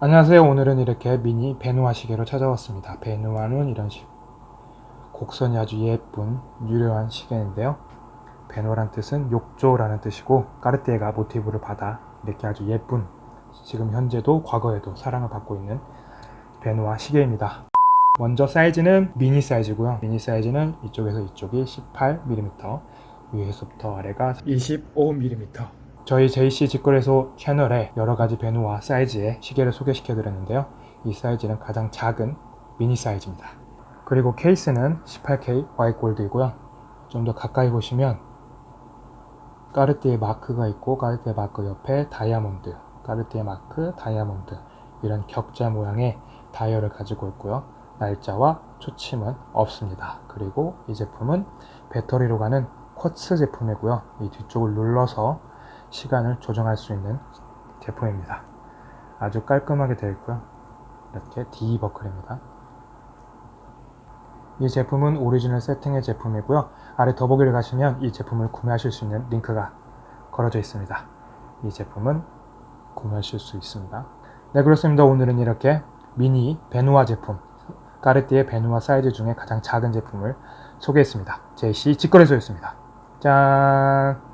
안녕하세요. 오늘은 이렇게 미니 베누아 시계로 찾아왔습니다. 베누아는 이런 식 곡선이 아주 예쁜 유려한 시계인데요. 베누아란 뜻은 욕조라는 뜻이고 까르띠에가 모티브를 받아 이렇게 아주 예쁜 지금 현재도 과거에도 사랑을 받고 있는 베누아 시계입니다. 먼저 사이즈는 미니 사이즈고요. 미니 사이즈는 이쪽에서 이쪽이 18mm 위에서부터 아래가 25mm 저희 JC 직거래소 채널에 여러가지 베누아 사이즈의 시계를 소개시켜 드렸는데요. 이 사이즈는 가장 작은 미니 사이즈입니다. 그리고 케이스는 18K 화이트 골드이고요. 좀 더 가까이 보시면 까르띠에 마크가 있고 까르띠에 마크 옆에 다이아몬드 까르띠에 마크 다이아몬드 이런 격자 모양의 다이얼을 가지고 있고요. 날짜와 초침은 없습니다. 그리고 이 제품은 배터리로 가는 quartz 제품이고요. 이 뒤쪽을 눌러서 시간을 조정할 수 있는 제품입니다. 아주 깔끔하게 되어 있고요. 이렇게 D 버클입니다. 이 제품은 오리지널 세팅의 제품이고요. 아래 더보기를 가시면 이 제품을 구매하실 수 있는 링크가 걸어져 있습니다. 이 제품은 구매하실 수 있습니다. 네 그렇습니다. 오늘은 이렇게 미니 베누아 제품 까르띠에 베누아 사이즈 중에 가장 작은 제품을 소개했습니다. JC 직거래소였습니다. 짠